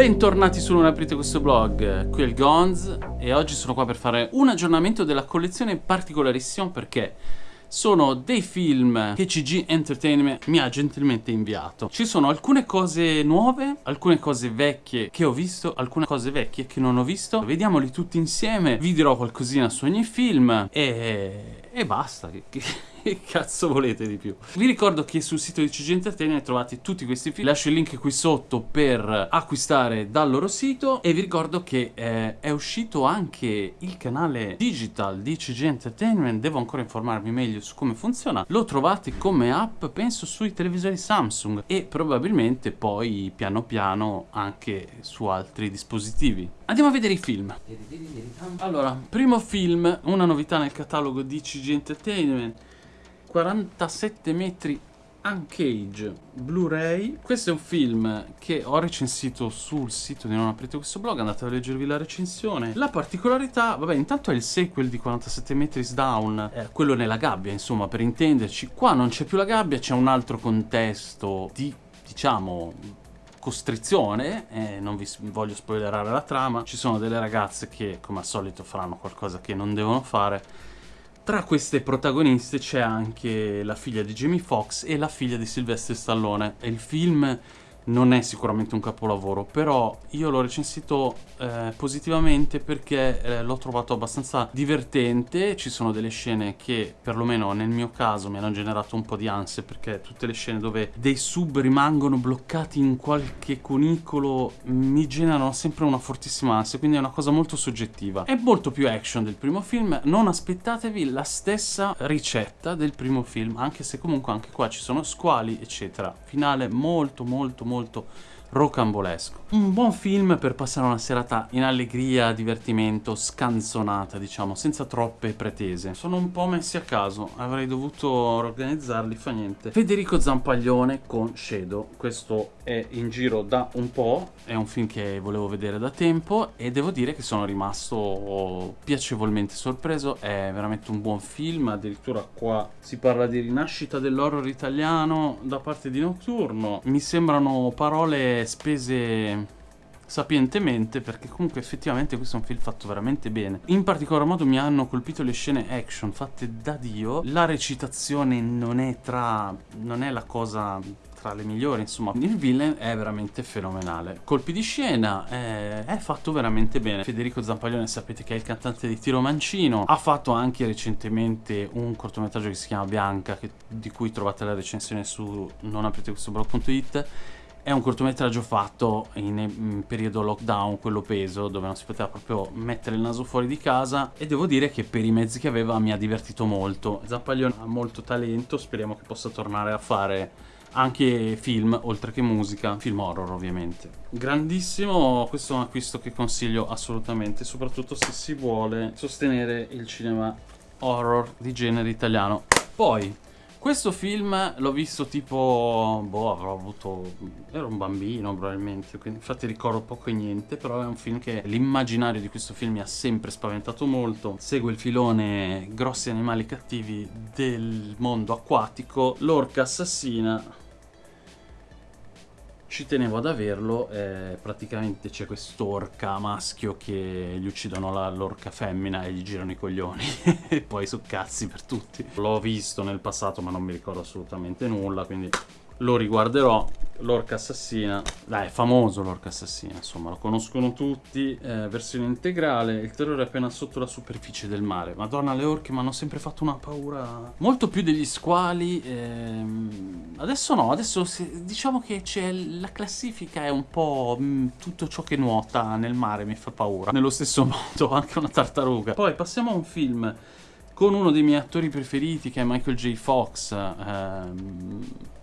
Bentornati su Non aprite questo blog, qui è il Gonz e oggi sono qua per fare un aggiornamento della collezione particolarissima perché sono dei film che CG Entertainment mi ha gentilmente inviato. Ci sono alcune cose nuove, alcune cose vecchie che ho visto, alcune cose vecchie che non ho visto. Vediamoli tutti insieme, vi dirò qualcosina su ogni film e, e basta. Che cazzo volete di più? Vi ricordo che sul sito di CG Entertainment trovate tutti questi film. Lascio il link qui sotto per acquistare dal loro sito. E vi ricordo che eh, è uscito anche il canale digital di CG Entertainment. Devo ancora informarmi meglio su come funziona. Lo trovate come app, penso, sui televisori Samsung. E probabilmente poi piano piano anche su altri dispositivi. Andiamo a vedere i film. Allora, primo film, una novità nel catalogo di CG Entertainment. 47 metri Uncage Blu-ray Questo è un film che ho recensito sul sito di Non aprite questo blog Andate a leggervi la recensione La particolarità, vabbè intanto è il sequel di 47 metri Down eh, Quello nella gabbia insomma per intenderci Qua non c'è più la gabbia, c'è un altro contesto di diciamo costrizione, eh, non vi voglio spoilerare la trama, ci sono delle ragazze che come al solito faranno qualcosa che non devono fare tra queste protagoniste c'è anche la figlia di Jamie Foxx e la figlia di Sylvester Stallone. E il film non è sicuramente un capolavoro, però io l'ho recensito eh, positivamente perché eh, l'ho trovato abbastanza divertente, ci sono delle scene che perlomeno nel mio caso mi hanno generato un po' di ansia perché tutte le scene dove dei sub rimangono bloccati in qualche cunicolo mi generano sempre una fortissima ansia, quindi è una cosa molto soggettiva. È molto più action del primo film, non aspettatevi la stessa ricetta del primo film, anche se comunque anche qua ci sono squali eccetera. Finale molto molto molto molto rocambolesco. Un buon film per passare una serata in allegria, divertimento, scanzonata, diciamo, senza troppe pretese. Sono un po' messi a caso, avrei dovuto organizzarli, fa niente. Federico Zampaglione con Shadow, questo è in giro da un po', è un film che volevo vedere da tempo e devo dire che sono rimasto piacevolmente sorpreso, è veramente un buon film, addirittura qua si parla di rinascita dell'horror italiano da parte di Nocturno. Mi sembrano parole spese sapientemente perché comunque effettivamente questo è un film fatto veramente bene. In particolar modo mi hanno colpito le scene action fatte da Dio. La recitazione non è tra non è la cosa tra le migliori insomma. Il villain è veramente fenomenale. Colpi di scena è, è fatto veramente bene. Federico Zampaglione sapete che è il cantante di Tiro Mancino. Ha fatto anche recentemente un cortometraggio che si chiama Bianca che, di cui trovate la recensione su non aprite questo blog.it è un cortometraggio fatto in, in, periodo lockdown, quello peso, dove non si poteva proprio mettere il naso fuori di casa e devo dire che per i mezzi che aveva mi ha divertito molto. Zampaglione ha molto talento, speriamo che possa tornare a fare anche film, oltre che musica, film horror ovviamente. Grandissimo, questo è un acquisto che consiglio assolutamente, soprattutto se si vuole sostenere il cinema horror di genere italiano. Poi, questo film l'ho visto tipo, boh, avrò avuto, ero un bambino probabilmente, quindi infatti ricordo poco e niente, però è un film che l'immaginario di questo film mi ha sempre spaventato molto. Segue il filone grossi animali cattivi del mondo acquatico, l'orca assassina, ci tenevo ad averlo, eh, praticamente c'è quest'orca maschio che gli uccidono l'orca femmina e gli girano i coglioni e poi su cazzi per tutti. L'ho visto nel passato ma non mi ricordo assolutamente nulla, quindi lo riguarderò l'orca assassina. Dai è famoso l'orca assassina insomma lo conoscono tutti eh, versione integrale il terrore è appena sotto la superficie del mare. Madonna le orche mi hanno sempre fatto una paura. Molto più degli squali ehm... adesso no adesso se... diciamo che c'è la classifica è un po' mh, mm, tutto ciò che nuota nel mare mi fa paura. Nello stesso modo anche una tartaruga. Poi passiamo a un film con uno dei miei attori preferiti che è Michael J. Fox ehm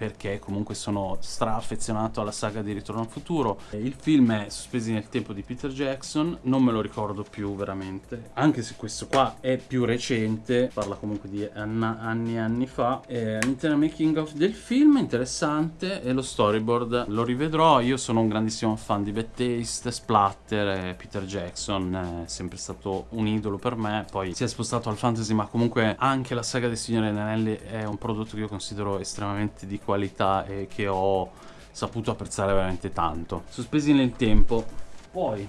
perché comunque sono stra affezionato alla saga di Ritorno al Futuro. Il film è Sospesi nel tempo di Peter Jackson, non me lo ricordo più veramente, anche se questo qua è più recente, parla comunque di anni e anni fa. All'interno making of del film, interessante, e lo storyboard lo rivedrò, io sono un grandissimo fan di Bad Taste, Splatter, e Peter Jackson è sempre stato un idolo per me, poi si è spostato al fantasy, ma comunque anche la saga dei Signori Anelli è un prodotto che io considero estremamente di qualità e che ho saputo apprezzare veramente tanto. Sospesi nel tempo. Poi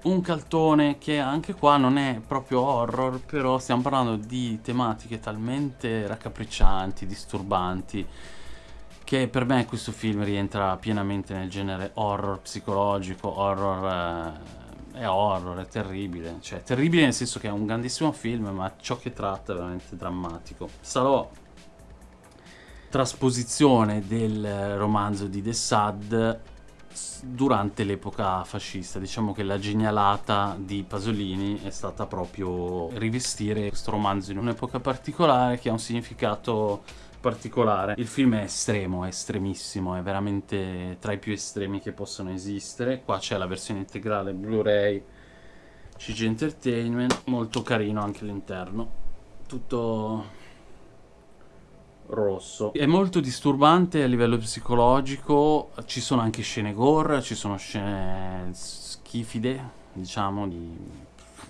un caltone che anche qua non è proprio horror, però stiamo parlando di tematiche talmente raccapriccianti, disturbanti, che per me questo film rientra pienamente nel genere horror psicologico, horror... Eh, è horror, è terribile, cioè terribile nel senso che è un grandissimo film, ma ciò che tratta è veramente drammatico. Sarò trasposizione del romanzo di The Sad durante l'epoca fascista. Diciamo che la genialata di Pasolini è stata proprio rivestire questo romanzo in un'epoca particolare che ha un significato particolare. Il film è estremo, è estremissimo, è veramente tra i più estremi che possono esistere. Qua c'è la versione integrale Blu-ray CG Entertainment, molto carino anche l'interno. Tutto rosso. È molto disturbante a livello psicologico, ci sono anche scene gore, ci sono scene schifide, diciamo, di...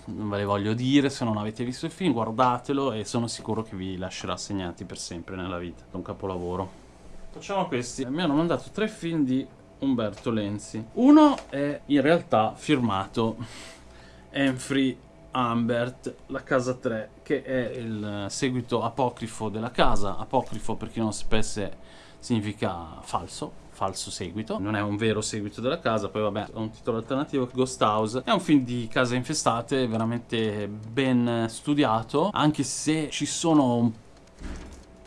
non ve le voglio dire, se non avete visto il film guardatelo e sono sicuro che vi lascerà segnati per sempre nella vita. È un capolavoro. Facciamo questi. Mi hanno mandato tre film di Umberto Lenzi. Uno è in realtà firmato Enfree Ambert, la casa 3, che è il seguito apocrifo della casa. Apocrifo, per chi non sapesse, significa falso, falso seguito. Non è un vero seguito della casa, poi vabbè, ha un titolo alternativo, Ghost House. È un film di case infestate, veramente ben studiato, anche se ci sono un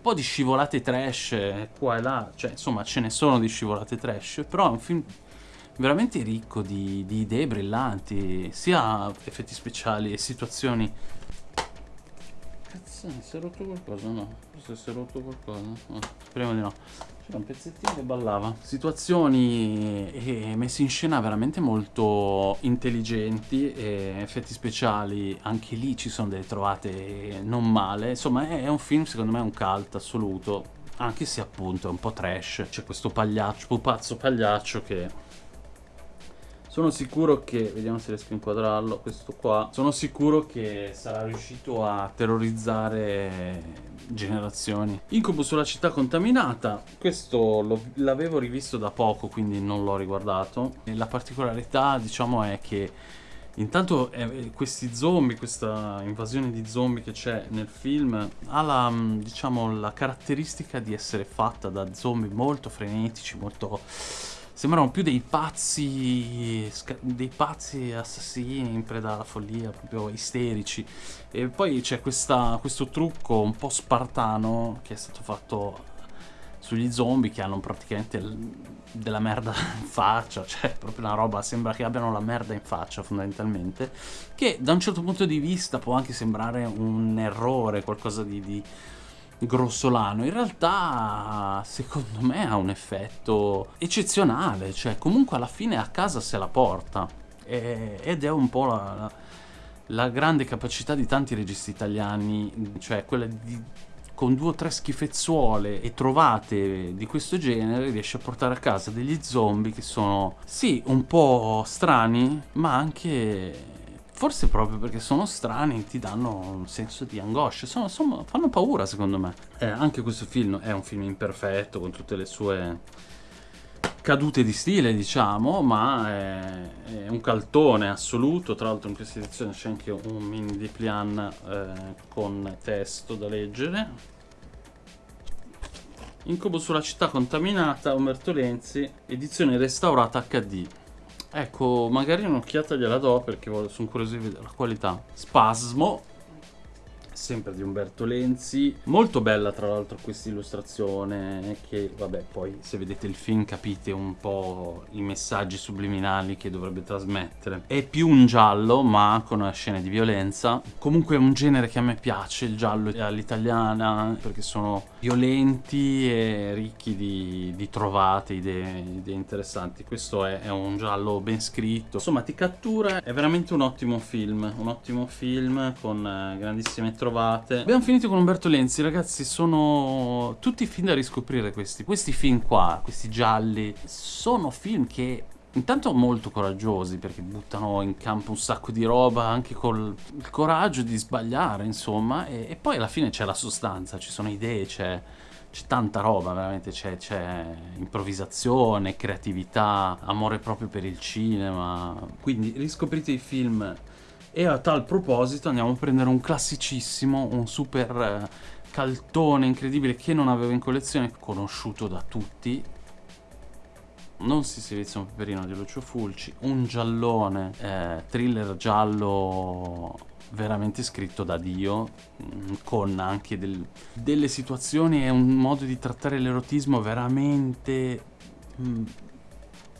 po' di scivolate trash qua e là, cioè insomma ce ne sono di scivolate trash, però è un film veramente ricco di, di idee brillanti, sia effetti speciali e situazioni. Cazzo, si è rotto qualcosa? No, forse si è rotto qualcosa. No, speriamo di no. C'era un pezzettino che ballava. Situazioni e messe in scena veramente molto intelligenti e effetti speciali, anche lì ci sono delle trovate non male. Insomma, è, un film, secondo me, un cult assoluto. Anche se appunto è un po' trash. C'è questo pagliaccio, pupazzo pagliaccio che sono sicuro che, vediamo se riesco a inquadrarlo, questo qua, sono sicuro che sarà riuscito a terrorizzare generazioni. Incubo sulla città contaminata, questo l'avevo rivisto da poco, quindi non l'ho riguardato. E la particolarità, diciamo, è che Intanto eh, questi zombie, questa invasione di zombie che c'è nel film ha la, diciamo, la caratteristica di essere fatta da zombie molto frenetici, molto sembrano più dei pazzi dei pazzi assassini in preda alla follia proprio isterici. E poi c'è questo trucco un po' spartano che è stato fatto sugli zombie che hanno praticamente della merda in faccia, cioè proprio una roba, sembra che abbiano la merda in faccia fondamentalmente, che da un certo punto di vista può anche sembrare un errore, qualcosa di, di grossolano, in realtà secondo me ha un effetto eccezionale, cioè comunque alla fine a casa se la porta. E, ed è un po' la, la, la, grande capacità di tanti registi italiani, cioè quella di con due o tre schifezzuole e trovate di questo genere riesce a portare a casa degli zombie che sono sì un po' strani ma anche Forse proprio perché sono strani ti danno un senso di angoscia, sono, sono, fanno paura secondo me. Eh, anche questo film è un film imperfetto con tutte le sue cadute di stile diciamo, ma è, è un caltone assoluto, tra l'altro in questa edizione c'è anche un mini di plan eh, con testo da leggere. Incubo sulla città contaminata, Umberto Lenzi, edizione restaurata HD. Ecco, magari un'occhiata gliela do perché sono curioso di vedere la qualità. Spasmo, sempre di Umberto Lenzi. Molto bella tra l'altro questa illustrazione che vabbè poi se vedete il film capite un po' i messaggi subliminali che dovrebbe trasmettere. È più un giallo ma con scene di violenza. Comunque è un genere che a me piace, il giallo all'italiana perché sono violenti e ricchi di, di trovate, idee, idee, interessanti. Questo è, è un giallo ben scritto. Insomma ti cattura, è veramente un ottimo film, un ottimo film con eh, grandissime trovate. Abbiamo finito con Umberto Lenzi, ragazzi, sono tutti film da riscoprire questi. Questi film qua, questi gialli, sono film che intanto molto coraggiosi perché buttano in campo un sacco di roba anche col il coraggio di sbagliare insomma e, e poi alla fine c'è la sostanza, ci sono idee, c'è c'è tanta roba, veramente, c'è, improvvisazione, creatività, amore proprio per il cinema. Quindi riscoprite i film e a tal proposito andiamo a prendere un classicissimo, un super eh, caltone incredibile che non avevo in collezione, conosciuto da tutti. Non si silenzia un peperino di Lucio Fulci, un giallone, eh, thriller giallo veramente scritto da Dio, mm, con anche del, delle situazioni e un modo di trattare l'erotismo veramente... Mh, mm,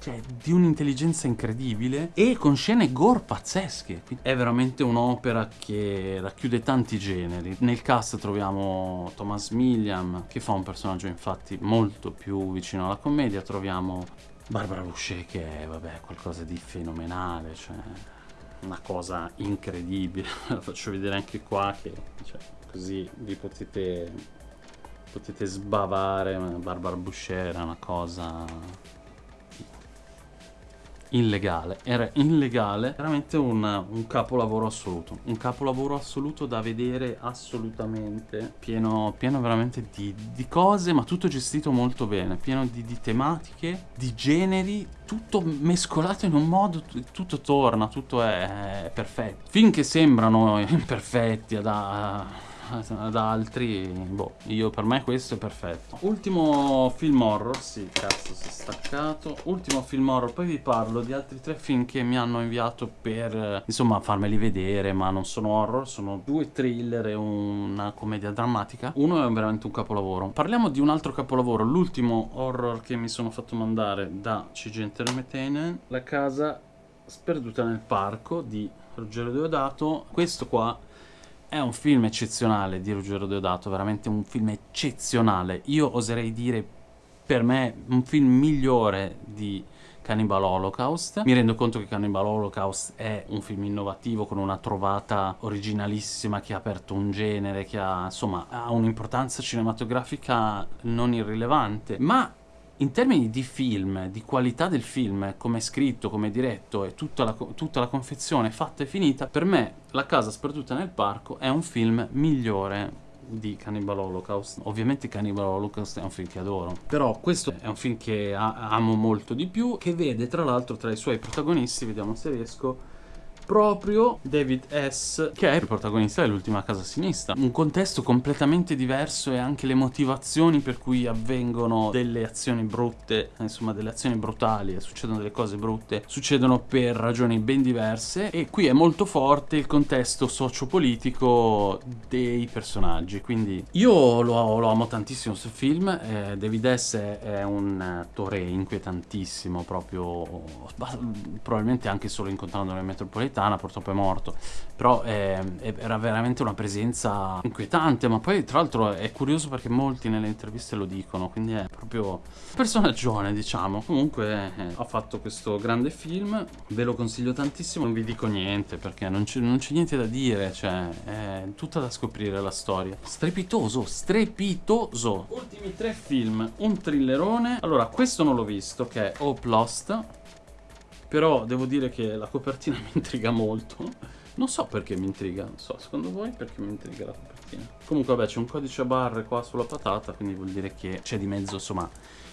cioè, di un'intelligenza incredibile e con scene gore pazzesche. È veramente un'opera che racchiude tanti generi. Nel cast troviamo Thomas Milliam, che fa un personaggio infatti molto più vicino alla commedia, troviamo Barbara Boucher che è, vabbè, qualcosa di fenomenale, cioè una cosa incredibile. La faccio vedere anche qua che cioè, così vi potete, potete sbavare. Barbara Boucher è una cosa illegale, era illegale, veramente un, un, capolavoro assoluto, un capolavoro assoluto da vedere assolutamente, pieno, pieno veramente di, di, cose, ma tutto gestito molto bene, pieno di, di, tematiche, di generi, tutto mescolato in un modo, tutto torna, tutto è, è perfetto. Finché sembrano imperfetti, ad, ad altri, boh, io per me questo è perfetto. Ultimo film horror, sì, cazzo si è staccato. Ultimo film horror, poi vi parlo di altri tre film che mi hanno inviato per, insomma, farmeli vedere, ma non sono horror, sono due thriller e una commedia drammatica. Uno è veramente un capolavoro. Parliamo di un altro capolavoro, l'ultimo horror che mi sono fatto mandare da CG Entertainment, La casa sperduta nel parco di Ruggero Deodato. Questo qua è un film eccezionale di Ruggero Deodato, veramente un film eccezionale. Io oserei dire, per me, un film migliore di Cannibal Holocaust. Mi rendo conto che Cannibal Holocaust è un film innovativo con una trovata originalissima che ha aperto un genere, che ha, insomma, ha un'importanza cinematografica non irrilevante, ma in termini di film, di qualità del film, come è scritto, come è diretto e tutta la, tutta la confezione fatta e finita, per me La casa sperduta nel parco è un film migliore di Cannibal Holocaust. Ovviamente Cannibal Holocaust è un film che adoro, però questo è un film che amo molto di più, che vede tra l'altro tra i suoi protagonisti, vediamo se riesco, proprio David S., che è il protagonista dell'ultima casa sinistra. Un contesto completamente diverso e anche le motivazioni per cui avvengono delle azioni brutte, insomma delle azioni brutali succedono delle cose brutte, succedono per ragioni ben diverse e qui è molto forte il contesto sociopolitico dei personaggi. Quindi io lo, lo amo tantissimo questo film, eh, David S. è un attore inquietantissimo, proprio probabilmente anche solo incontrandolo in metropolitana napoletana, purtroppo è morto, però eh, era veramente una presenza inquietante, ma poi tra l'altro è curioso perché molti nelle interviste lo dicono, quindi è proprio un personaggione diciamo. Comunque eh, ha fatto questo grande film, ve lo consiglio tantissimo, non vi dico niente perché non c'è niente da dire, cioè è tutta da scoprire la storia. Strepitoso, strepitoso! Ultimi tre film, un thrillerone, allora questo non l'ho visto che è Hope Lost, però devo dire che la copertina mi intriga molto. Non so perché mi intriga, non so, secondo voi perché mi intriga la copertina? Comunque vabbè c'è un codice a barre qua sulla patata, quindi vuol dire che c'è di mezzo, insomma,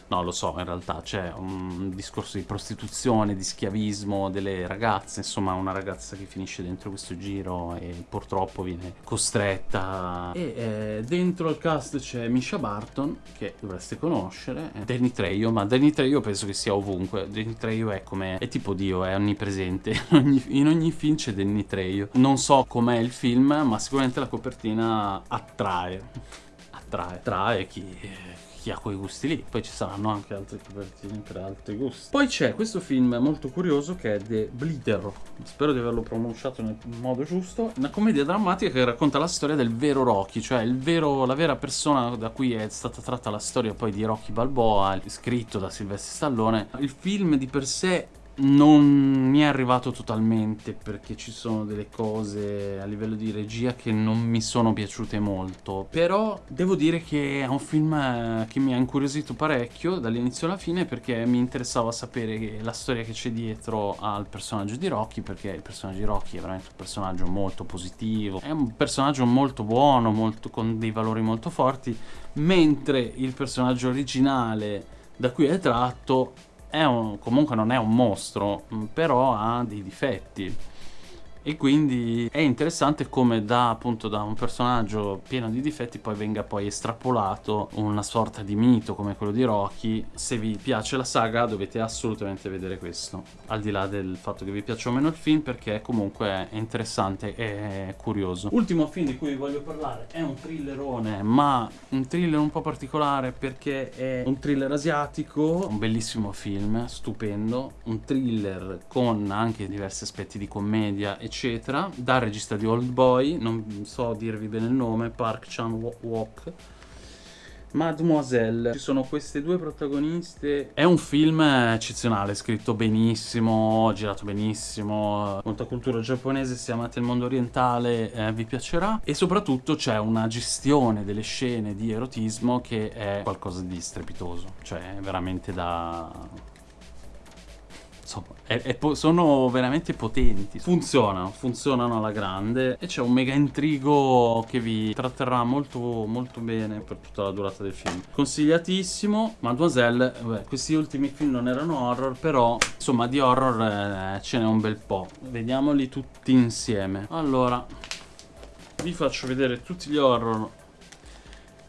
No, lo so, in realtà c'è un discorso di prostituzione, di schiavismo delle ragazze, insomma una ragazza che finisce dentro questo giro e purtroppo viene costretta. E eh, dentro al cast c'è Misha Barton, che dovreste conoscere, eh, Danny Trejo, ma Danny Trejo penso che sia ovunque, Danny Trejo è come, è tipo Dio, è onnipresente, in ogni, in ogni film c'è Danny Trejo. Non so com'è il film, ma sicuramente la copertina attrae, attrae, attrae chi chi ha quei gusti lì. Poi ci saranno anche altre copertine per altri gusti. Poi c'è questo film molto curioso che è The Bleeder. Spero di averlo pronunciato nel modo giusto. Una commedia drammatica che racconta la storia del vero Rocky, cioè vero, la vera persona da cui è stata tratta la storia poi di Rocky Balboa, scritto da Silvestre Stallone. Il film di per sé non mi è arrivato totalmente perché ci sono delle cose a livello di regia che non mi sono piaciute molto. Però devo dire che è un film eh, che mi ha incuriosito parecchio dall'inizio alla fine perché mi interessava sapere la storia che c'è dietro al personaggio di Rocky perché il personaggio di Rocky è veramente un personaggio molto positivo. È un personaggio molto buono molto, con dei valori molto forti mentre il personaggio originale da cui è tratto un, comunque non è un mostro, mm, però ha dei difetti e quindi è interessante come da appunto da un personaggio pieno di difetti poi venga poi estrapolato una sorta di mito come quello di Rocky. Se vi piace la saga dovete assolutamente vedere questo al di là del fatto che vi piaccia o meno il film perché comunque è interessante e curioso. Ultimo film di cui vi voglio parlare è un thrillerone ma un thriller un po' particolare perché è un thriller asiatico un bellissimo film stupendo un thriller con anche diversi aspetti di commedia e eccetera, dal regista di Old Boy, non so dirvi bene il nome, Park Chan-wook. Mademoiselle, ci sono queste due protagoniste. È un film eccezionale, scritto benissimo, girato benissimo, molta cultura giapponese, se amate il mondo orientale eh, vi piacerà e soprattutto c'è una gestione delle scene di erotismo che è qualcosa di strepitoso, cioè veramente da insomma, è, è sono veramente potenti. Funzionano, funzionano alla grande e c'è un mega intrigo che vi tratterrà molto, molto bene per tutta la durata del film. Consigliatissimo. Mademoiselle, beh, questi ultimi film non erano horror, però insomma di horror eh, ce n'è un bel po'. Vediamoli tutti insieme. Allora, vi faccio vedere tutti gli horror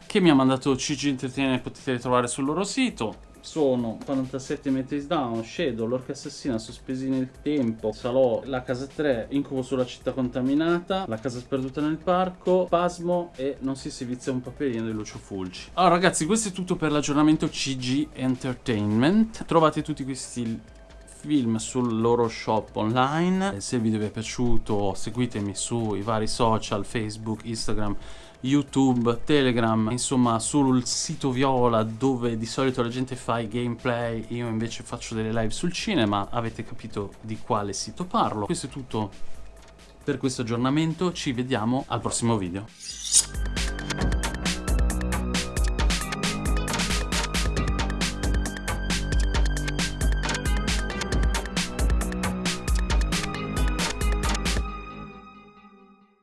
che mi ha mandato CG Entertainment potete ritrovare sul loro sito sono 47 metri down, Shadow, l'orca assassina sospesi nel tempo, Salò, la casa 3, Incubo sulla città contaminata, la casa sperduta nel parco, Pasmo e non si si vizia un paperino di Lucio Fulci. Allora ragazzi questo è tutto per l'aggiornamento CG Entertainment, trovate tutti questi film sul loro shop online se il video vi è piaciuto seguitemi sui vari social Facebook, Instagram YouTube, Telegram, insomma sul sito Viola dove di solito la gente fa i gameplay, io invece faccio delle live sul cinema, avete capito di quale sito parlo. Questo è tutto per questo aggiornamento, ci vediamo al prossimo video.